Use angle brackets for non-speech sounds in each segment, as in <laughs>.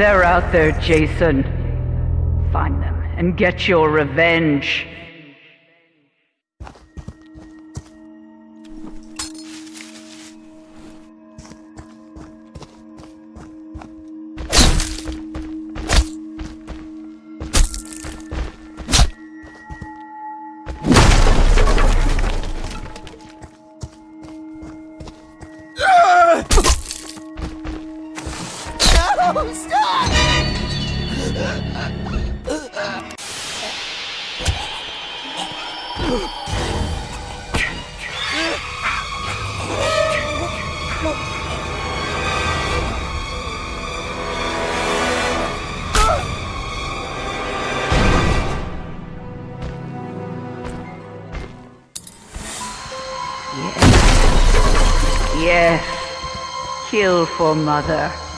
They're out there, Jason. Find them and get your revenge. Yes. Kill for mother.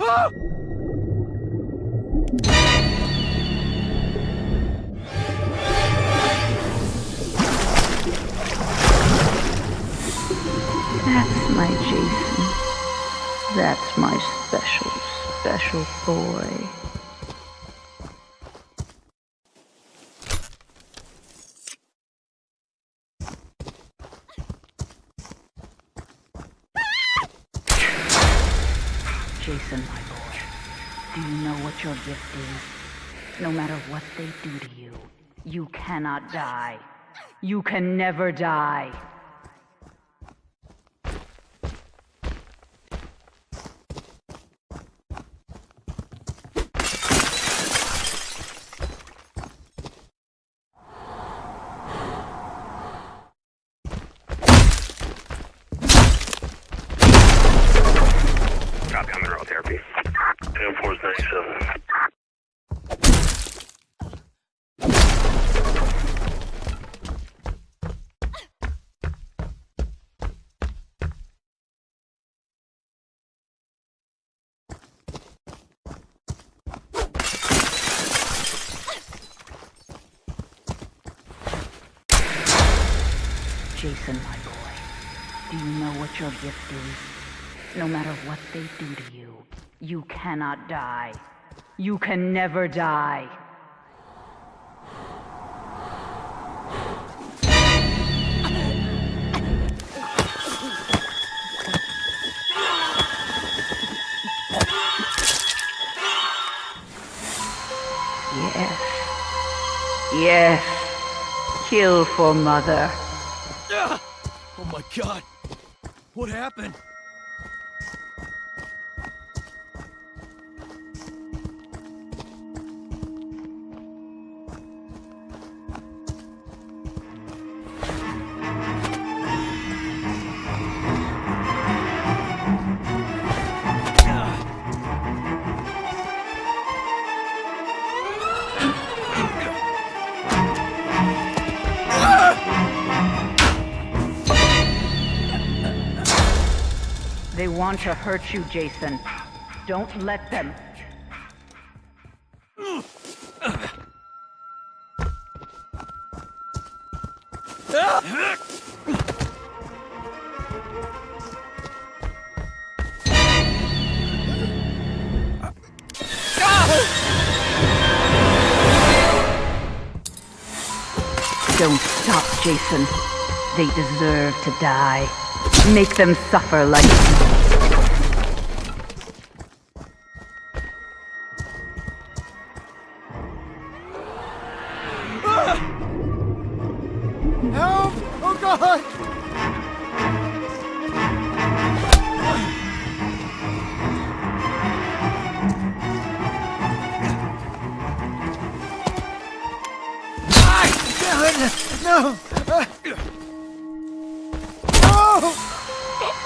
That's my Jason. That's my special, special boy. Jason, my boy, do you know what your gift is? No matter what they do to you, you cannot die. You can never die. Jason, my boy, do you know what your gift is? No matter what they do to you, you cannot die. You can never die. Yes. Yes. Kill for mother. Oh my god! What happened? They want to hurt you, Jason. Don't let them. Don't stop, Jason. They deserve to die. Make them suffer like god! No!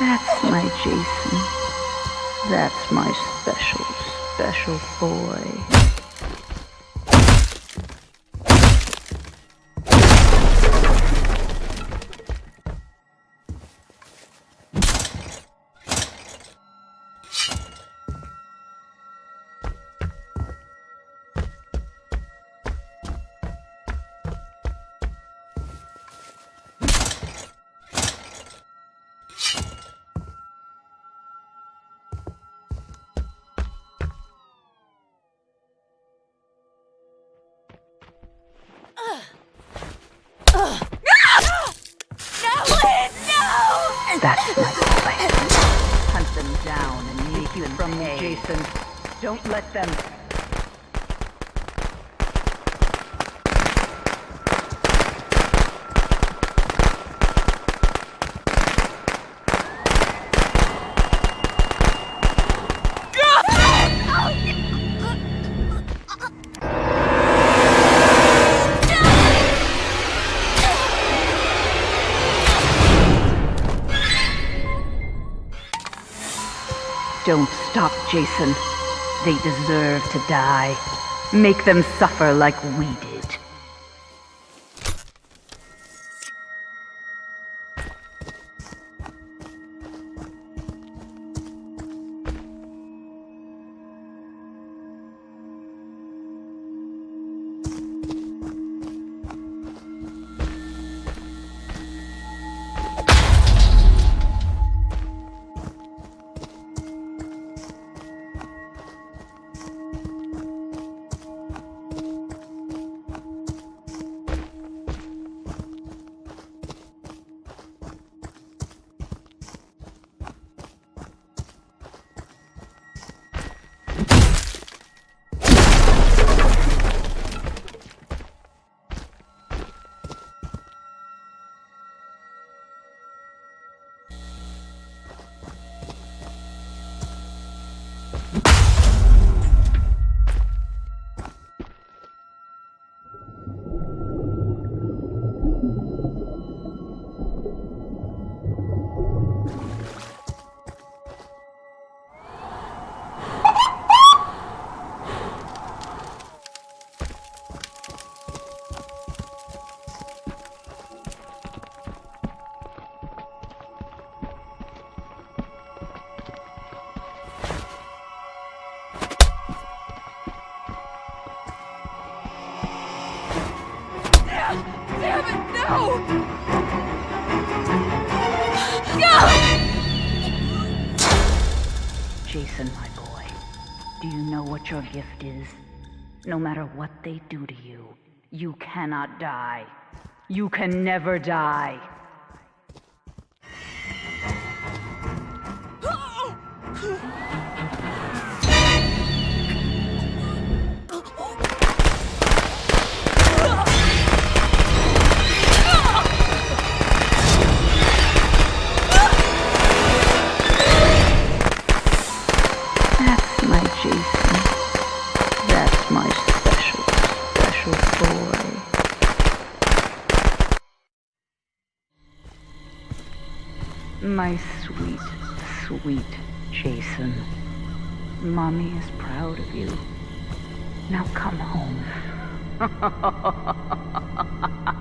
That's my Jason. That's my special, special boy. Down and make you from me, Jason. Don't let them. Don't stop, Jason. They deserve to die. Make them suffer like we did. No! No! Jason, my boy, do you know what your gift is? No matter what they do to you, you cannot die. You can never die. <gasps> <gasps> <gasps> My sweet, sweet Jason. Mommy is proud of you. Now come home. <laughs>